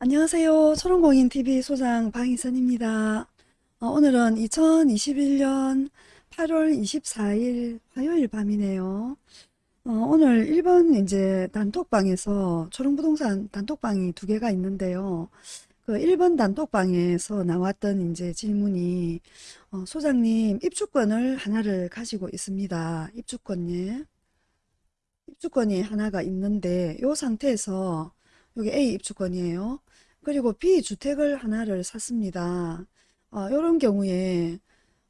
안녕하세요. 초롱공인TV 소장 방희선입니다. 어, 오늘은 2021년 8월 24일 화요일 밤이네요. 어, 오늘 1번 이제 단톡방에서 초롱부동산 단톡방이 두 개가 있는데요. 그 1번 단톡방에서 나왔던 이제 질문이 어, 소장님 입주권을 하나를 가지고 있습니다. 입주권이 입주권이 하나가 있는데 이 상태에서 여기 A 입주권이에요. 그리고 B 주택을 하나를 샀습니다. 어, 이런 경우에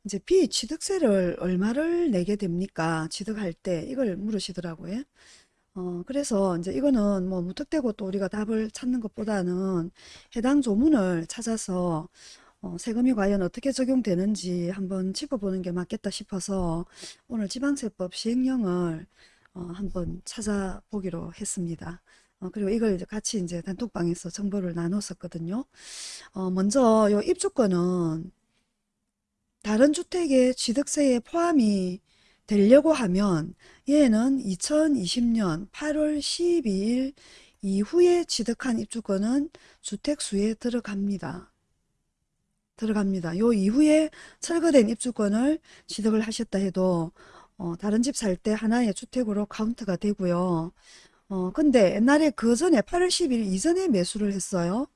이제 B 취득세를 얼마를 내게 됩니까? 취득할 때 이걸 물으시더라고요. 어, 그래서 이제 이거는 뭐 무턱대고 또 우리가 답을 찾는 것보다는 해당 조문을 찾아서 어, 세금이 과연 어떻게 적용되는지 한번 짚어보는 게 맞겠다 싶어서 오늘 지방세법 시행령을 어, 한번 찾아보기로 했습니다. 어, 그리고 이걸 이제 같이 이제 단톡방에서 정보를 나눴었거든요. 어, 먼저 요 입주권은 다른 주택의 취득세에 포함이 되려고 하면 얘는 2020년 8월 12일 이후에 취득한 입주권은 주택수에 들어갑니다. 들어갑니다. 요 이후에 철거된 입주권을 취득을 하셨다 해도 어, 다른 집 살 때 하나의 주택으로 카운트가 되고요. 어, 근데 옛날에 그 전에 8월 10일 이전에 매수를 했어요.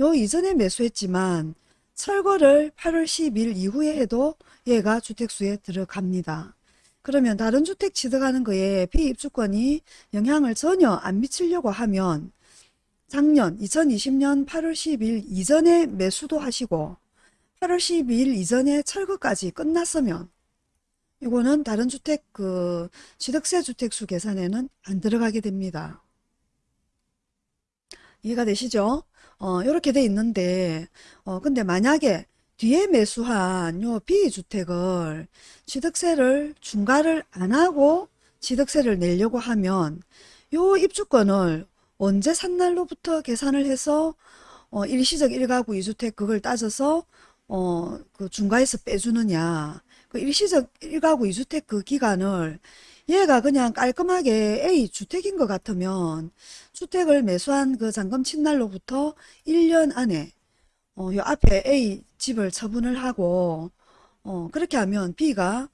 요 이전에 매수했지만 철거를 8월 10일 이후에 해도 얘가 주택수에 들어갑니다. 그러면 다른 주택 취득하는 거에 피입주권이 영향을 전혀 안 미치려고 하면 작년 2020년 8월 10일 이전에 매수도 하시고 8월 12일 이전에 철거까지 끝났으면 이거는 다른 주택 그 취득세 주택수 계산에는 안 들어가게 됩니다. 이해가 되시죠? 어, 이렇게 돼 있는데 어, 근데 만약에 뒤에 매수한 요 B주택을 취득세를 중과를 안 하고 취득세를 내려고 하면 요 입주권을 언제 산 날로부터 계산을 해서 어, 일시적 1가구 2주택 그걸 따져서 어, 그 중과에서 빼주느냐 그 일시적 1가구 2주택 그 기간을 얘가 그냥 깔끔하게 A 주택인 것 같으면 주택을 매수한 그 잔금 친날로부터 1년 안에 어, 요 앞에 A 집을 처분을 하고 어, 그렇게 하면 B가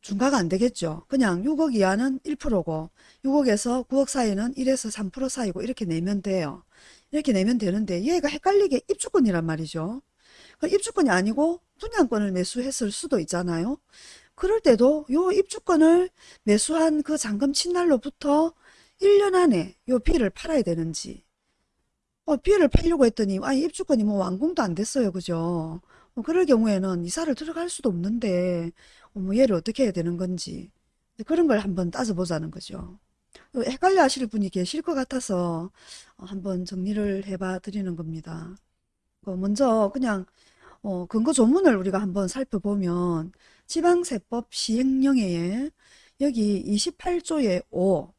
중과가 안 되겠죠. 그냥 6억 이하는 1%고 6억에서 9억 사이는 1에서 3% 사이고 이렇게 내면 돼요. 이렇게 내면 되는데 얘가 헷갈리게 입주권이란 말이죠. 그 입주권이 아니고 분양권을 매수했을 수도 있잖아요. 그럴 때도 요 입주권을 매수한 그 잔금 친날로부터 1년 안에 요 비를 팔아야 되는지 어, 비를 팔려고 했더니 아 입주권이 뭐 완공도 안 됐어요. 그죠? 어, 그럴 경우에는 이사를 들어갈 수도 없는데 어, 뭐 얘를 어떻게 해야 되는 건지 그런 걸 한번 따져보자는 거죠. 어, 헷갈려 하실 분이 계실 것 같아서 어, 한번 정리를 해봐 드리는 겁니다. 어, 먼저 그냥 어, 근거 조문을 우리가 한번 살펴보면 지방세법 시행령에 여기 28조의 5,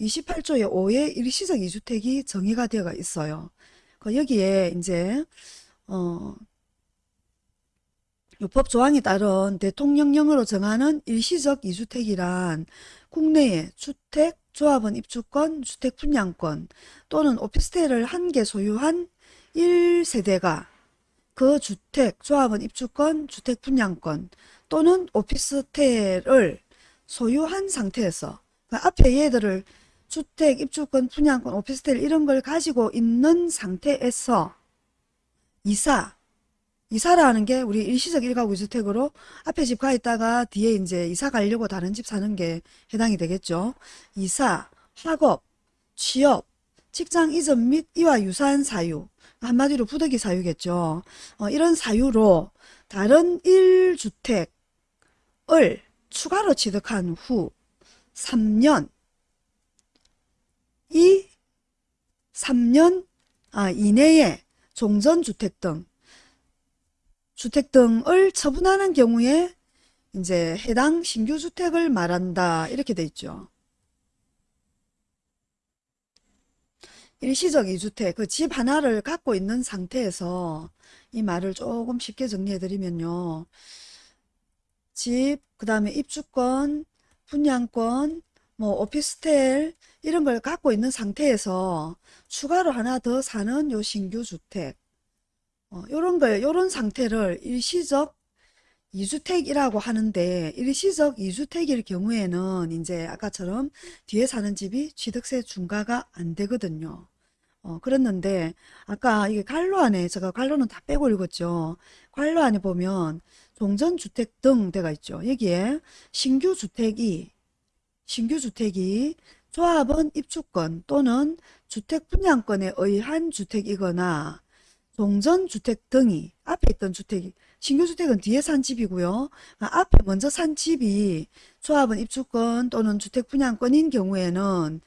28조의 5에 일시적 이주택이 정의가 되어 있어요. 그 여기에 이제 어, 법 조항에 따른 대통령령으로 정하는 일시적 이주택이란 국내에 주택, 조합원 입주권, 주택 분양권 또는 오피스텔을 한 개 소유한 1세대가 그 주택, 조합원 입주권, 주택 분양권 또는 오피스텔을 소유한 상태에서 그 앞에 얘들을 주택, 입주권, 분양권, 오피스텔 이런 걸 가지고 있는 상태에서 이사, 이사라는 게 우리 일시적 일가구 주택으로 앞에 집 가 있다가 뒤에 이제 이사 가려고 다른 집 사는 게 해당이 되겠죠. 이사, 학업, 취업, 직장 이전 및 이와 유사한 사유, 한마디로 부득이 사유겠죠. 어, 이런 사유로 다른 1주택을 추가로 취득한 후 3년 이 3년 아, 이내에 종전주택 등 주택 등을 처분하는 경우에 이제 해당 신규 주택을 말한다 이렇게 돼 있죠. 일시적 이주택, 그 집 하나를 갖고 있는 상태에서 이 말을 조금 쉽게 정리해 드리면요. 집, 그 다음에 입주권, 분양권, 뭐 오피스텔 이런 걸 갖고 있는 상태에서 추가로 하나 더 사는 요 신규 주택 어, 요런 걸 요런 상태를 일시적 이주택이라고 하는데 일시적 이주택일 경우에는 이제 아까처럼 뒤에 사는 집이 취득세 중과가 안 되거든요. 어, 그랬는데 아까 이게 관로 안에 제가 관로는 다 빼고 읽었죠. 관로 안에 보면 종전주택 등 데가 있죠. 여기에 신규 주택이 신규 주택이 조합원 입주권 또는 주택 분양권에 의한 주택이거나 종전주택 등이 앞에 있던 주택이 신규주택은 뒤에 산 집이고요. 아, 앞에 먼저 산 집이 조합원 입주권 또는 주택 분양권인 경우에는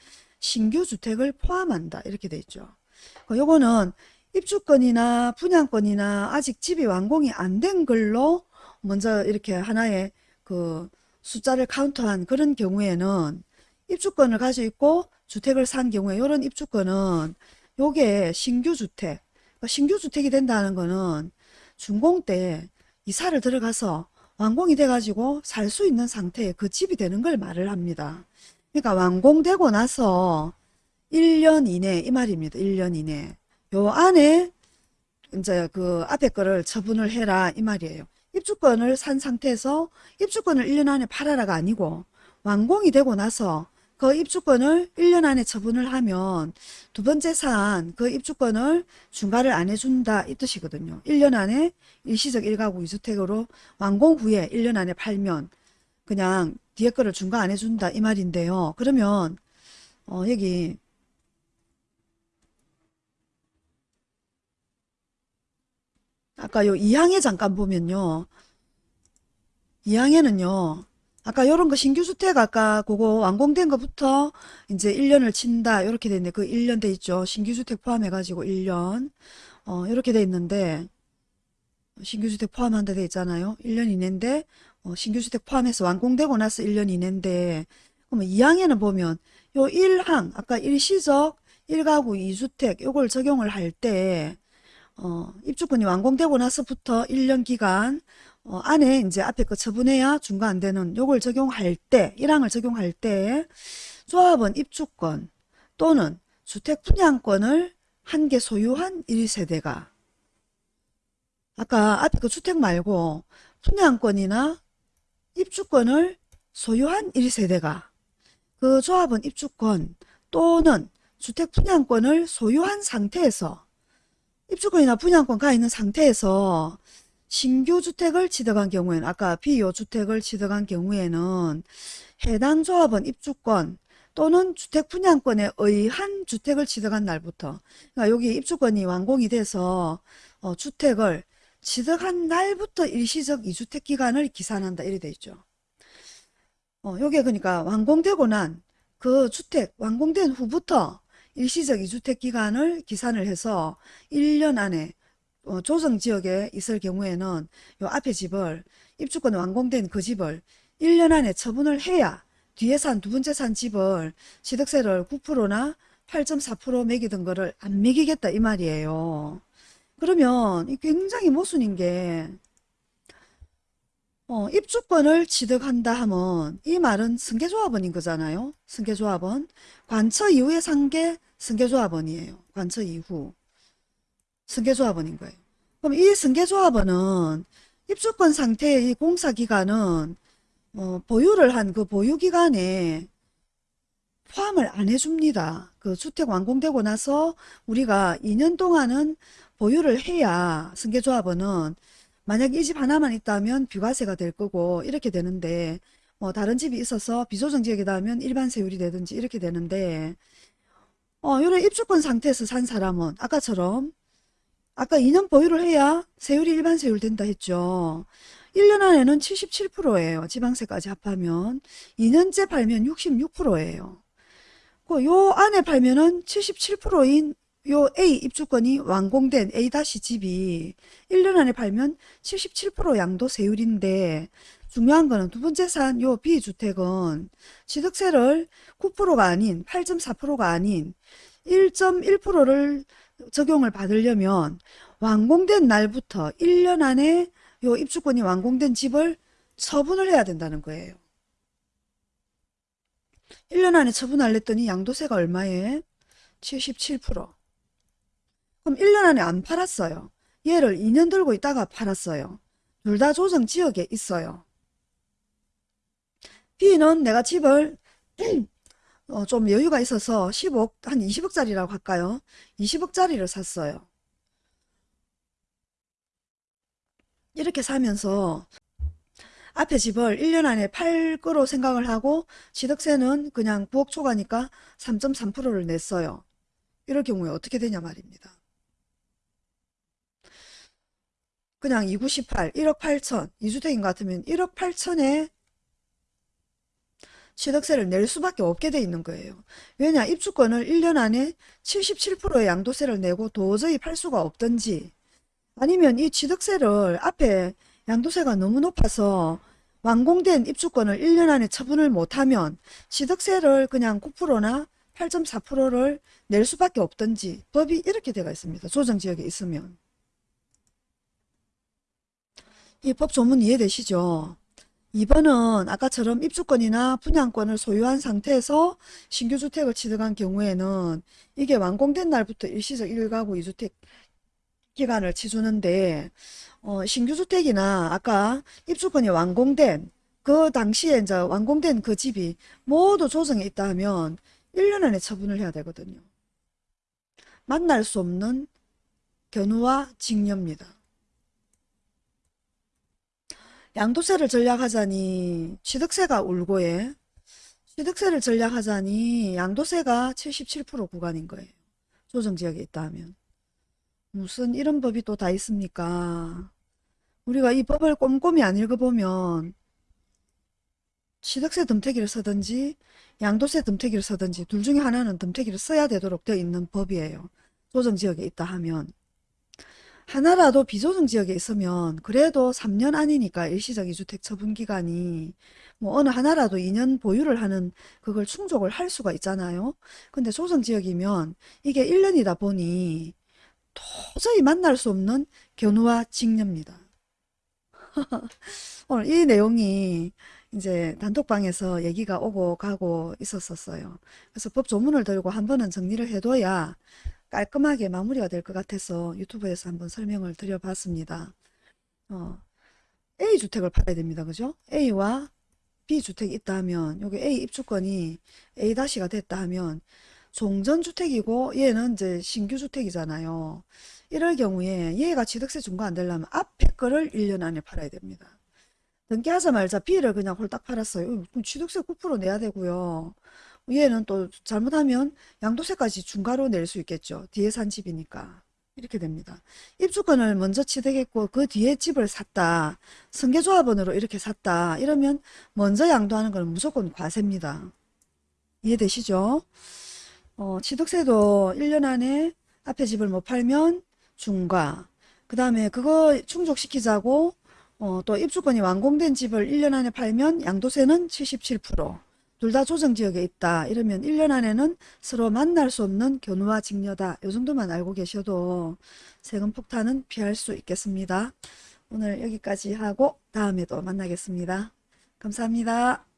신규 주택을 포함한다 이렇게 돼 있죠. 그 요거는 입주권이나 분양권이나 아직 집이 완공이 안 된 걸로 먼저 이렇게 하나의 그 숫자를 카운트한 그런 경우에는 입주권을 가지고 있고 주택을 산 경우에 이런 입주권은 요게 신규 주택 그러니까 신규 주택이 된다는 거는 준공 때 이사를 들어가서 완공이 돼가지고 살 수 있는 상태에 그 집이 되는 걸 말을 합니다. 그러니까 완공되고 나서 1년 이내 이 말입니다. 1년 이내 요 안에 이제 그 앞에 거를 처분을 해라 이 말이에요. 입주권을 산 상태에서 입주권을 1년 안에 팔아라가 아니고 완공이 되고 나서 그 입주권을 1년 안에 처분을 하면 두 번째 산 그 입주권을 중과를 안 해준다 이 뜻이거든요. 1년 안에 일시적 1가구 2주택으로 완공 후에 1년 안에 팔면 그냥 뒤에 거를 중과 안 해준다 이 말인데요. 그러면 어 여기 아까 요 2항에 잠깐 보면요. 2항에는요. 아까 요런 거 신규주택 아까 그거 완공된 것부터 이제 1년을 친다 이렇게 돼 있는데 그 1년 돼 있죠. 신규주택 포함해 가지고 1년 어 이렇게 돼 있는데 신규주택 포함한다 돼 있잖아요. 1년 이내인데 어, 신규주택 포함해서 완공되고 나서 1년 이내인데 그러면 2항에는 보면 요 1항 아까 일시적 1가구 2주택 요걸 적용을 할때 어, 입주권이 완공되고 나서부터 1년 기간 어, 안에 이제 앞에 거 처분해야 중과 안 되는 요걸 적용할 때 1항을 적용할 때 조합원 입주권 또는 주택 분양권을 한 개 소유한 1세대가. 아까 앞에 그 주택 말고 분양권이나 입주권을 소유한 1세대가 그 조합원 입주권 또는 주택 분양권을 소유한 상태에서 입주권이나 분양권 가 있는 상태에서 신규 주택을 취득한 경우에는 아까 비요 주택을 취득한 경우에는 해당 조합원 입주권 또는 주택 분양권에 의한 주택을 취득한 날부터 그러니까 여기 입주권이 완공이 돼서 어, 주택을 취득한 날부터 일시적 이주택 기간을 기산한다 이래 돼 있죠. 어, 요게 그러니까 완공되고 난 그 주택 완공된 후부터 일시적 이주택 기간을 기산을 해서 1년 안에 어, 조정지역에 있을 경우에는 요 앞에 집을 입주권 완공된 그 집을 1년 안에 처분을 해야 뒤에 산 두 번째 산 집을 취득세를 9%나 8.4% 매기던 거를 안 매기겠다 이 말이에요. 그러면 굉장히 모순인 게 어, 입주권을 취득한다 하면 이 말은 승계조합원인 거잖아요. 승계조합원. 관처 산게 승계조합원이에요. 관처 이후. 승계조합원인 거예요. 그럼 이 승계조합원은 입주권 상태의 이 공사기간은 어, 보유를 한 그 보유기간에 포함을 안 해줍니다. 그 주택 완공되고 나서 우리가 2년 동안은 보유를 해야 승계조합원은 만약 이 집 하나만 있다면 비과세가 될 거고 이렇게 되는데 뭐 다른 집이 있어서 비조정 지역이다 하면 일반 세율이 되든지 이렇게 되는데 어 요런 입주권 상태에서 산 사람은 아까처럼 아까 2년 보유를 해야 세율이 일반 세율 된다 했죠. 1년 안에는 77%예요. 지방세까지 합하면 2년째 팔면 66%예요. 그 요 안에 팔면은 77%인 요 A 입주권이 완공된 A-집이 1년 안에 팔면 77% 양도세율인데 중요한 거는 두 번째 산 요 B주택은 취득세를 9%가 아닌 8.4%가 아닌 1.1%를 적용을 받으려면 완공된 날부터 1년 안에 요 입주권이 완공된 집을 처분을 해야 된다는 거예요. 1년 안에 처분할랬더니 양도세가 얼마에? 77%. 그럼 1년 안에 안 팔았어요. 얘를 2년 들고 있다가 팔았어요. 둘 다 조정 지역에 있어요. B는 내가 집을 어, 좀 여유가 있어서 10억, 한 20억짜리라고 할까요? 20억짜리를 샀어요. 이렇게 사면서 앞에 집을 1년 안에 팔 거로 생각을 하고 취득세는 그냥 9억 초과니까 3.3%를 냈어요. 이럴 경우에 어떻게 되냐 말입니다. 그냥 298, 1억 8천, 2주택인 것 같으면 1억 8천에 취득세를 낼 수밖에 없게 돼 있는 거예요. 왜냐 입주권을 1년 안에 77%의 양도세를 내고 도저히 팔 수가 없던지 아니면 이 취득세를 앞에 양도세가 너무 높아서 완공된 입주권을 1년 안에 처분을 못하면 취득세를 그냥 9%나 8.4%를 낼 수밖에 없던지 법이 이렇게 되어 있습니다. 조정지역에 있으면. 이 법 조문 이해되시죠? 2번은 아까처럼 입주권이나 분양권을 소유한 상태에서 신규주택을 취득한 경우에는 이게 완공된 날부터 일시적 1가구 2주택 기간을 치주는데 어, 신규주택이나 아까 입주권이 완공된 그 당시에 이제 완공된 그 집이 모두 조정에 있다 하면 1년 안에 처분을 해야 되거든요. 만날 수 없는 견우와 직녀입니다. 양도세를 전략하자니 취득세가 울고에 취득세를 전략하자니 양도세가 77% 구간인 거예요. 조정지역에 있다 하면. 무슨 이런 법이 또 다 있습니까? 우리가 이 법을 꼼꼼히 안 읽어보면 취득세 덤태기를 쓰든지 양도세 덤태기를 쓰든지 둘 중에 하나는 덤태기를 써야 되도록 되어 있는 법이에요. 조정지역에 있다 하면. 하나라도 비조정 지역에 있으면 그래도 3년 안이니까 일시적 이주택 처분 기간이 뭐 어느 하나라도 2년 보유를 하는 그걸 충족을 할 수가 있잖아요. 근데 조정 지역이면 이게 1년이다 보니 도저히 만날 수 없는 견우와 직녀입니다. 오늘 이 내용이 이제 단톡방에서 얘기가 오고 가고 있었었어요. 그래서 법 조문을 들고 한 번은 정리를 해둬야 깔끔하게 마무리가 될 것 같아서 유튜브에서 한번 설명을 드려봤습니다. 어, A주택을 팔아야 됩니다. 그죠? A와 B주택이 있다 하면 여기 A 입주권이 A-가 됐다 하면 종전주택이고 얘는 이제 신규주택이잖아요. 이럴 경우에 얘가 취득세 중과 안 되려면 앞에 거를 1년 안에 팔아야 됩니다. 등기하자마자 B를 그냥 홀딱 팔았어요. 취득세 9% 내야 되고요. 얘는 또 잘못하면 양도세까지 중과로 낼 수 있겠죠. 뒤에 산 집이니까. 이렇게 됩니다. 입주권을 먼저 취득했고 그 뒤에 집을 샀다. 승계조합원으로 이렇게 샀다. 이러면 먼저 양도하는 건 무조건 과세입니다. 이해되시죠? 어, 취득세도 1년 안에 앞에 집을 못 팔면 중과 그 다음에 그거 충족시키자고 어, 또 입주권이 완공된 집을 1년 안에 팔면 양도세는 77%. 둘 다 조정지역에 있다. 이러면 1년 안에는 서로 만날 수 없는 견우와 직녀다. 이 정도만 알고 계셔도 세금 폭탄은 피할 수 있겠습니다. 오늘 여기까지 하고 다음에 또 만나겠습니다. 감사합니다.